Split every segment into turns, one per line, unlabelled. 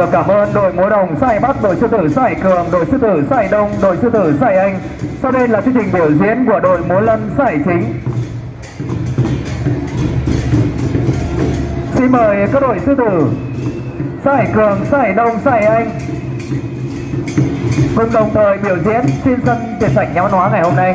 được cảm ơn đội múa đồng Sai Bắc, đội sư tử Sai Cường, đội sư tử Sai Đông, đội sư tử Sai Anh. Sau đây là chương trình biểu diễn của đội múa lân Sai Chính. Xin mời các đội sư tử Sai Cường, Sai Đông, Sai Anh cùng đồng thời biểu diễn trên sân tiền sảnh nhà văn hóa ngày hôm nay.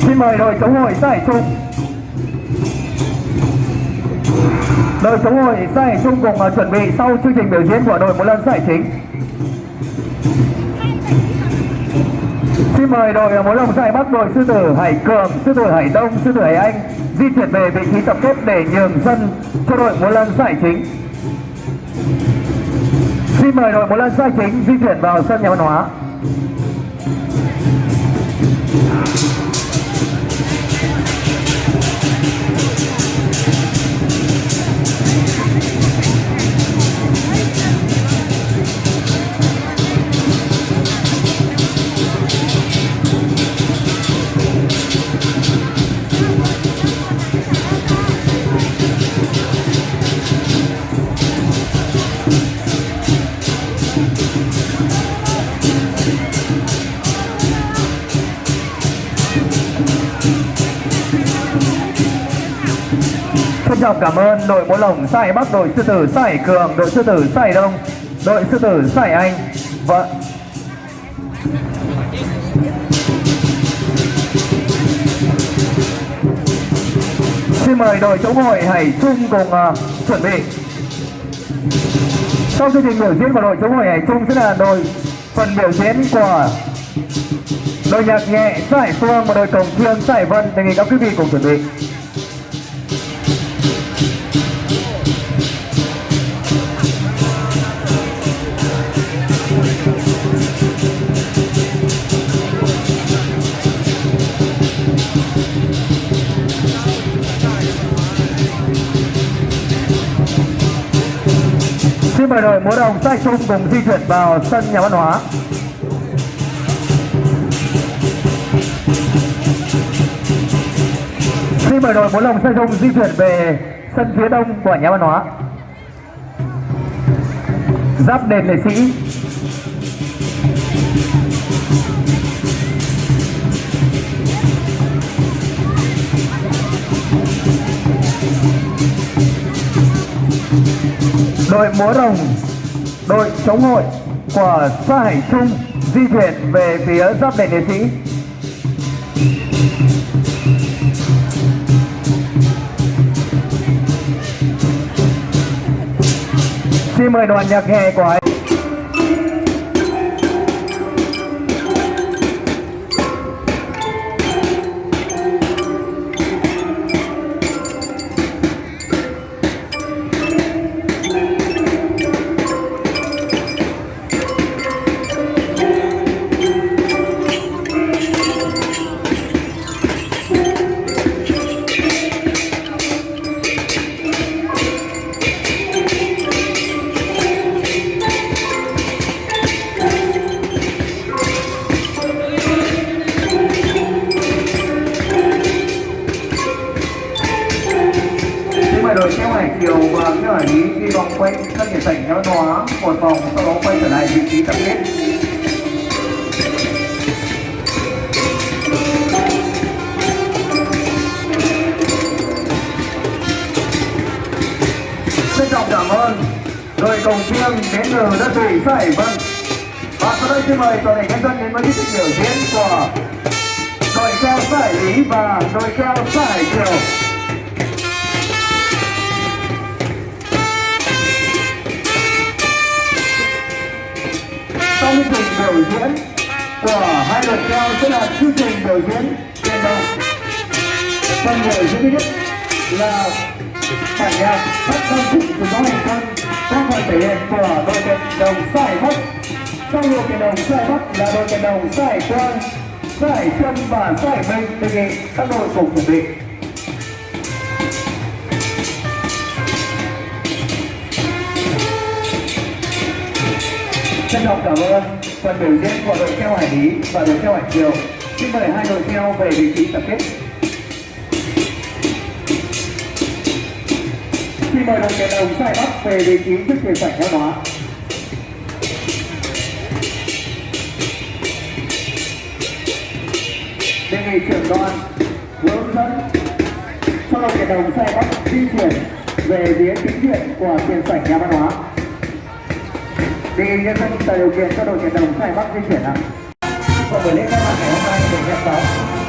Xin mời đội chống hội Sai Trung đội chống hội giải chung cùng uh, chuẩn bị sau chương trình biểu diễn của đội một lần giải chính. Xin mời đội à, một múa giải bắc đội sư tử hải cường sư tử hải đông sư tử hải anh di chuyển về vị trí tập kết để nhường sân cho đội múa lân giải chính. Xin mời đội múa lân giải chính di chuyển vào sân nhà văn hóa. Trọng cảm ơn đội múa lồng Sài Bắc, đội sư tử Sài Cường, đội sư tử Sài Đông, đội sư tử Sài Anh và Xin mời đội chống hội Hải Trung cùng uh, chuẩn bị. Sau chương trình biểu diễn của đội chống hội Hải Trung sẽ là đội phần biểu diễn của đội nhạc nhẹ sải Phương và đội cổng chiêng sải Vân. Đề nghị các quý vị cùng chuẩn bị. Xin mời đội múa đồng Sai chung cùng di chuyển vào sân nhà văn hóa. Xin mời đội múa đồng Sai chung di chuyển về sân phía đông của nhà văn hóa. Giáp đền lệ sĩ. Đội múa rồng, đội chống hội của xã Hải Trung di chuyển về phía giáp đền liệt sĩ. Xin mời đoàn nhạc hè của vòng quanh các địa sảnh nhà văn một vòng sau đó quay trở lại vị trí tập kết. xin trọng cảm ơn đội cổng chiêng đến từ đất thủy xã Hải Vân. Và sau đây xin mời toàn thể nhân dân đến với tiết mục biểu diễn của đội keo xã Hải Lý và đội keo xã Hải Kiều. Chương trình biểu diễn của hai đội theo sẽ là chương trình biểu diễn tiền đồng phần biểu diễn thứ nhất là bản nhạc phát âm phụ của gió hành quân. Các phần thể hiện của đội kèn đồng sai bắc. Sau đội kèn đồng sai bắc là đội kèn đồng sai quang sai xuân và sai minh. Đề nghị các đội cùng chuẩn bị. Trân trọng cảm ơn phần biểu diễn của đội theo hải lý và đội theo hải kiều xin mời hai đội theo về vị trí tập kết. Xin mời đội kèn đồng sai bắc về vị trí trước tiền sảnh văn hóa đề nghị trưởng đoàn hướng dẫn cho đội kèn đồng sai bắc di chuyển về phía chính diện của tiền sảnh nhà văn hóa đề nghị nhân dân tạo điều kiện cho đội tuyển đồng sai bắc di chuyển ạ. Và buổi lễ khai mạc ngày hôm nay được nhận đó.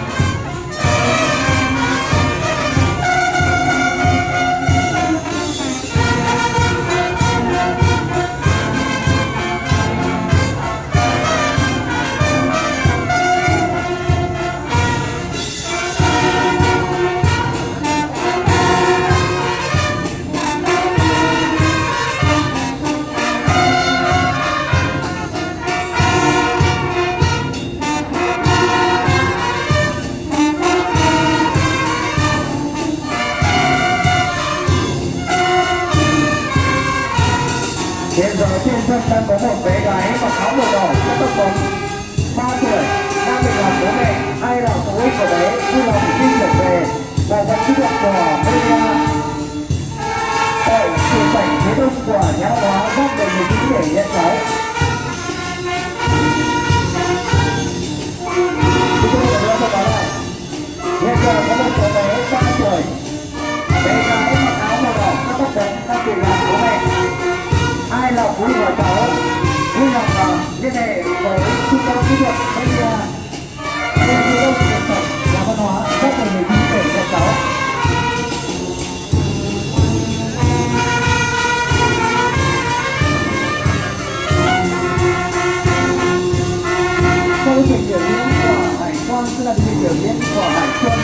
Hiện giờ trên sân đang có một bé gái mặc áo màu đỏ có tóc bóng 3 tuổi đang bị làm bố mẹ hay là phụ huynh của bé? Vui lòng xin trở về và vẫn kỹ thuật của Maria. Tại trường cảnh phía đông của nhà hóa góc về người chính để nhận cháu hải quan sẽ là chương trình biểu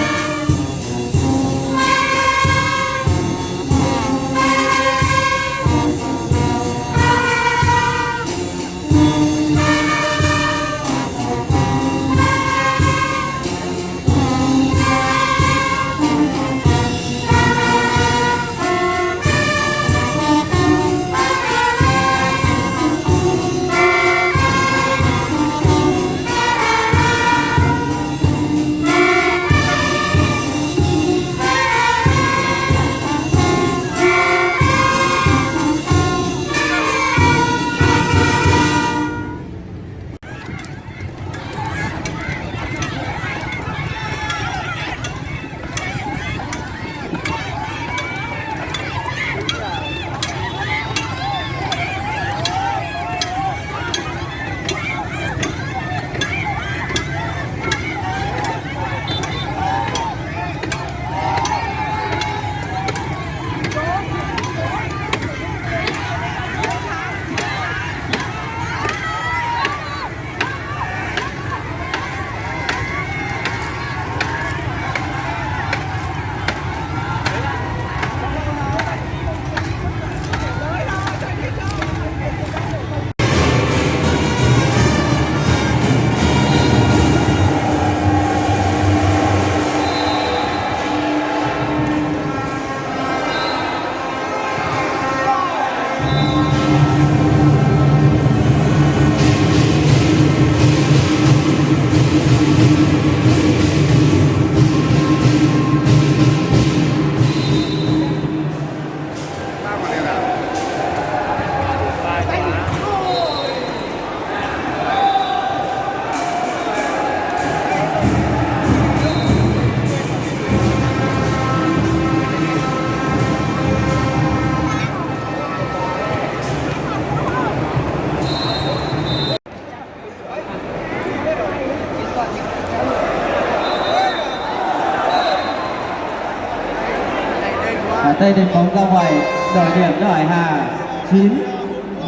Tây Thành bóng ra ngoài đổi điểm cho Hải Hà 9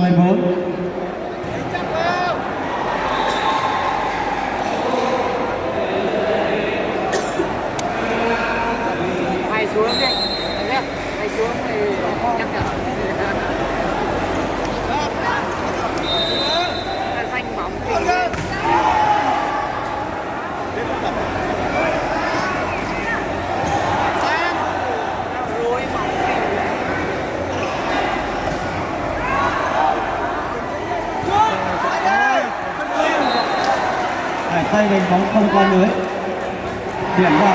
14 bốn. 10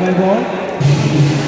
14